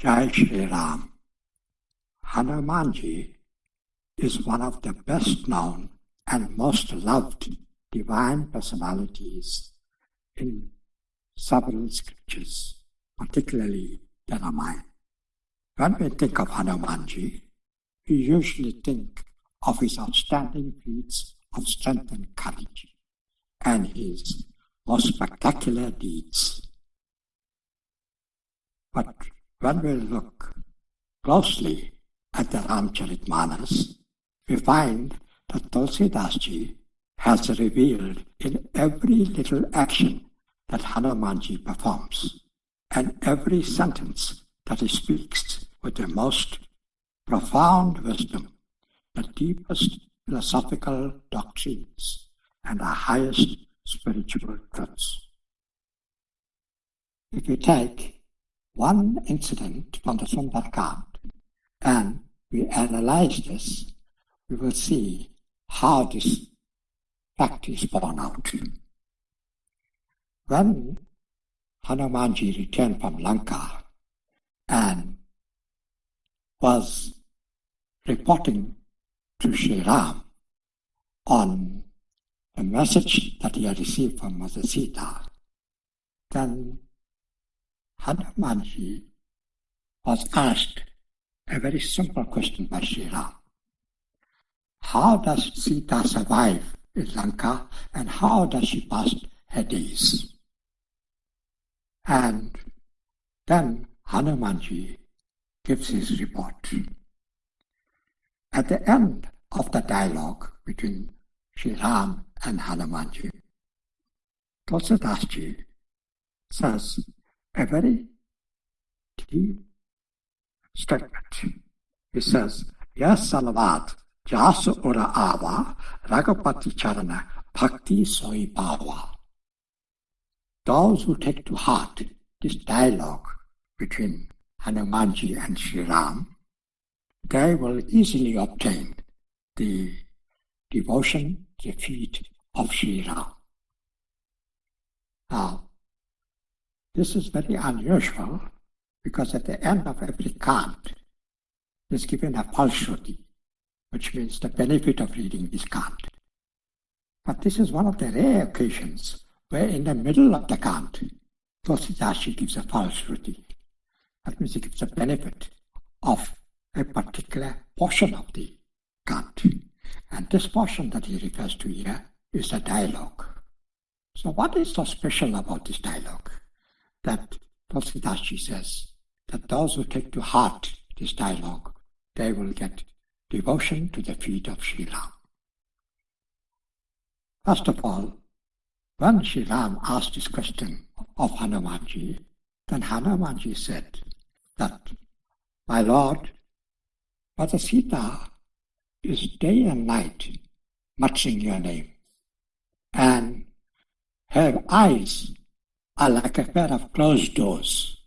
Jai Shri Ram. Hanumanji is one of the best known and most loved divine personalities in several scriptures, particularly the Ramayana. When we think of Hanumanji, we usually think of his outstanding feats of strength and courage and his most spectacular deeds. But when we look closely at the Ramcharitmanas, we find that Tulsidas has revealed in every little action that Hanumanji performs and every sentence that he speaks with the most profound wisdom, the deepest philosophical doctrines, and the highest spiritual truths. If you take one incident from the Sundarkand and we analyze this, we will see how this fact is borne out. When Hanumanji returned from Lanka and was reporting to Sri Ram on the message that he had received from Mother Sita, then Hanumanji was asked a very simple question by Sri Ram. How does Sita survive in Lanka and how does she pass her days? And then Hanumanji gives his report. At the end of the dialogue between Sri Ram and Hanumanji, Tulsidas says a very deep statement. He says, Yes, Salavad, Jasa Ura Ava, Raghupati Charana, Bhakti Soi Bhava. Those who take to heart this dialogue between Hanumanji and Sri Ram, they will easily obtain the devotion, the feet of Sri Ram. Now, this is very unusual because at the end of every kant is given a falshruti, which means the benefit of reading this kant. But this is one of the rare occasions where in the middle of the kant, Tulsidasji gives a falshruti. That means he gives a benefit of a particular portion of the kant. And this portion that he refers to here is a dialogue. So what is so special about this dialogue? That Tulsidasji says that those who take to heart this dialogue, they will get devotion to the feet of Sri Ram. First of all, when Sri Ram asked this question of Hanumanji, then Hanumanji said that, My Lord, Mother Sita is day and night muttering your name, and her eyes are like a pair of closed doors.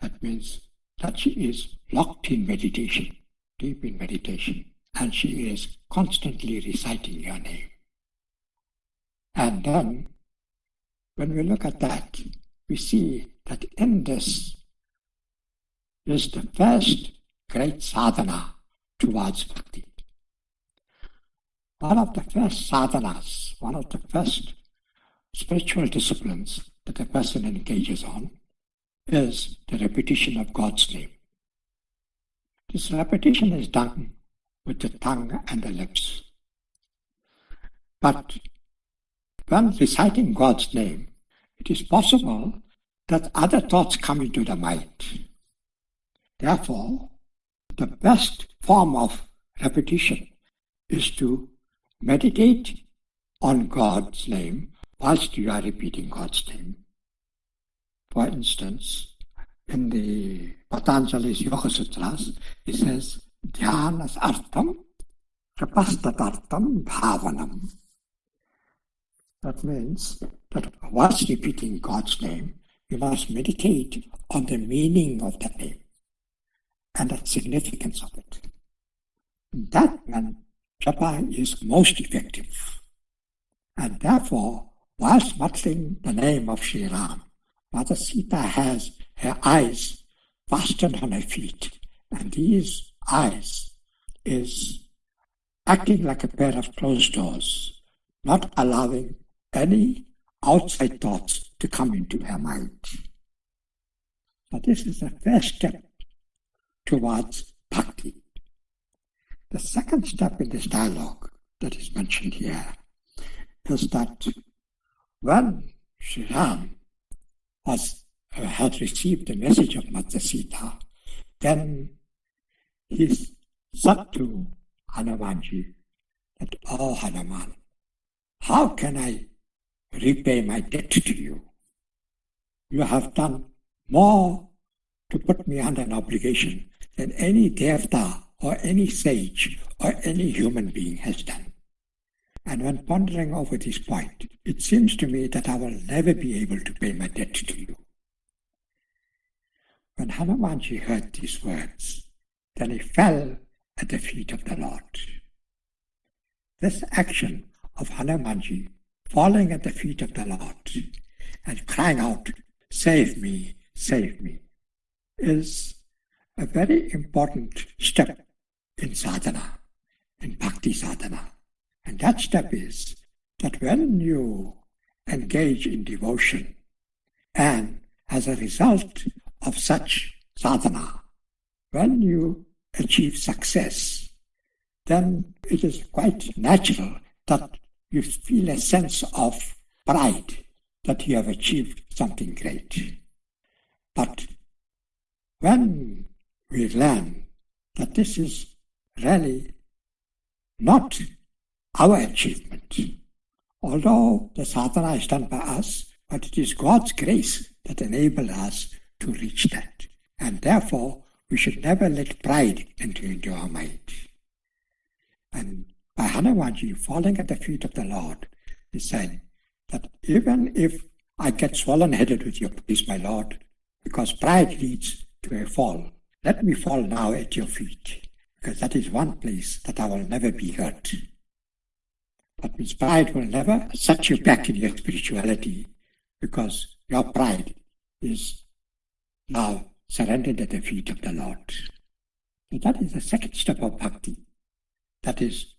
That means that she is locked in meditation, deep in meditation, and she is constantly reciting your name. And then, when we look at that, we see that in this is the first great sadhana towards bhakti. One of the first sadhanas, one of the first spiritual disciplines that a person engages on is the repetition of God's name. This repetition is done with the tongue and the lips. But when reciting God's name, it is possible that other thoughts come into the mind. Therefore, the best form of repetition is to meditate on God's name whilst you are repeating God's name. For instance, in the Patanjali's Yoga Sutras, it says, Dhyanas artham, bhavanam. That means that whilst repeating God's name, you must meditate on the meaning of that name and the significance of it. That when japa is most effective. And therefore, whilst muttering the name of Sri Ram, Mother Sita has her eyes fastened on her feet, and these eyes is acting like a pair of closed doors, not allowing any outside thoughts to come into her mind. So this is the first step towards bhakti. The second step in this dialogue that is mentioned here is that when Sri Ram was, uh, had received the message of Mother Sita, then he said to Hanumanji that, Oh Hanuman, how can I repay my debt to you? You have done more to put me under an obligation than any devta or any sage or any human being has done. And when pondering over this point, it seems to me that I will never be able to pay my debt to you. When Hanumanji heard these words, then he fell at the feet of the Lord. This action of Hanumanji falling at the feet of the Lord and crying out, Save me, save me, is a very important step in sadhana, in bhakti sadhana. And that step is that when you engage in devotion and as a result of such sadhana, when you achieve success, then it is quite natural that you feel a sense of pride that you have achieved something great. But when we learn that this is really not our achievement, although the sadhana is done by us, but it is God's grace that enables us to reach that. And therefore, we should never let pride enter into our mind. And by Hanumanji falling at the feet of the Lord, he said that even if I get swollen headed with your please, my Lord, because pride leads to a fall, let me fall now at your feet, because that is one place that I will never be hurt. But pride will never set you back in your spirituality, because your pride is now surrendered at the feet of the Lord. So that is the second step of bhakti. That is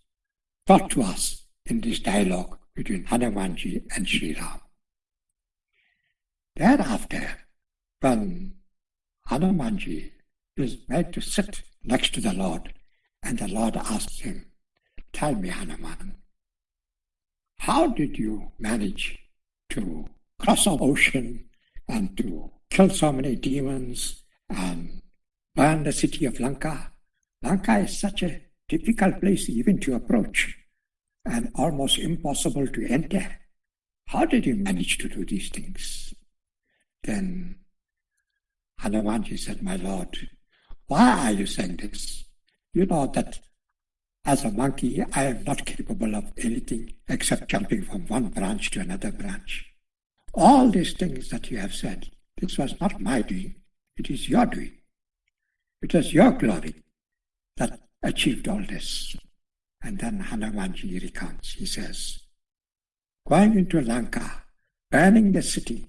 taught to us in this dialogue between Hanumanji and Sri Ram. Thereafter, when Hanumanji is made to sit next to the Lord, and the Lord asks him, Tell me, Hanuman, how did you manage to cross the ocean and to kill so many demons and burn the city of Lanka. Lanka is such a difficult place even to approach and almost impossible to enter. How did you manage to do these things? Then Hanumanji said, My Lord, why are you saying this? You know that as a monkey, I am not capable of anything except jumping from one branch to another branch. All these things that you have said, this was not my doing, it is your doing. It was your glory that achieved all this. And then Hanumanji recounts, he says, going into Lanka, burning the city,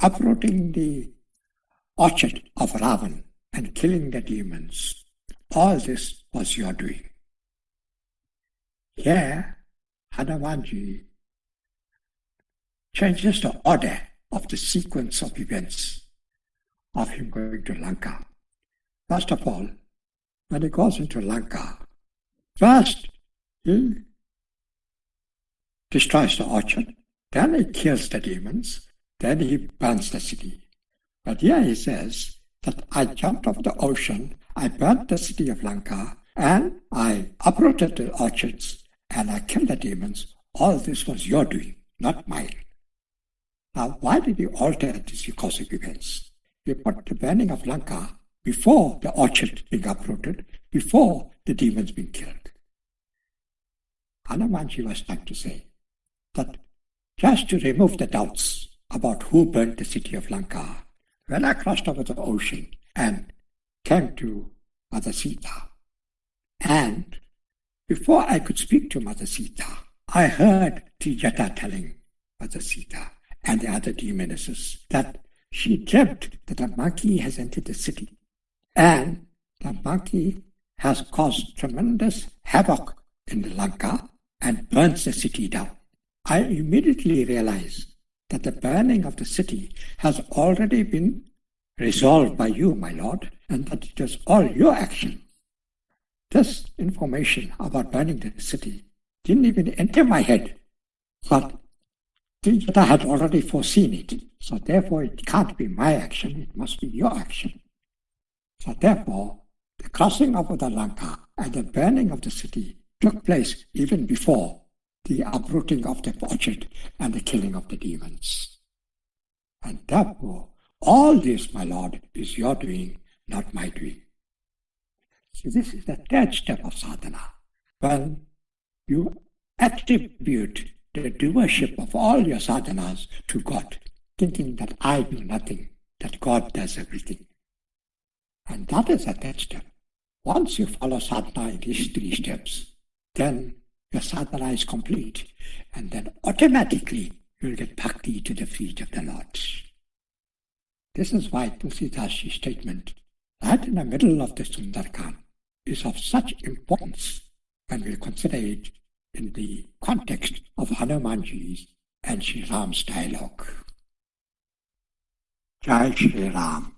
uprooting the orchard of Ravan and killing the demons, all this was your doing. Here, Hanumanji changes the order of the sequence of events of him going to Lanka. First of all, when he goes into Lanka, first he destroys the orchard, then he kills the demons, then he burns the city. But here he says that I jumped off the ocean, I burnt the city of Lanka, and I uprooted the orchards, and I killed the demons. All this was your doing, not mine. Now, why did you alter these causative events? You put the burning of Lanka before the orchard being uprooted, before the demons being killed. Hanumanji was trying to say that just to remove the doubts about who burnt the city of Lanka, when I crossed over the ocean and came to Mother Sita, and before I could speak to Mother Sita, I heard Trijata telling Mother Sita and the other demonesses that she dreamt that a monkey has entered the city and the monkey has caused tremendous havoc in the Lanka and burns the city down. I immediately realized that the burning of the city has already been resolved by you, my lord, and that it was all your action. This information about burning the city didn't even enter my head, but I had already foreseen it. So therefore, it can't be my action, it must be your action. So therefore, the crossing of the Lanka and the burning of the city took place even before the uprooting of the orchard and the killing of the demons. And therefore, all this, my Lord, is your doing, not my doing. So this is the third step of sadhana. Well, you attribute the doership of all your sadhanas to God, thinking that I do nothing, that God does everything. And that is the third step. Once you follow sadhana in these three steps, then your sadhana is complete, and then automatically you'll get bhakti to the feet of the Lord. This is why Tulsidas' statement, right in the middle of the Sundarkand, is of such importance when we consider it in the context of Hanumanji's and Sri Ram's dialogue. Jai Sri Ram.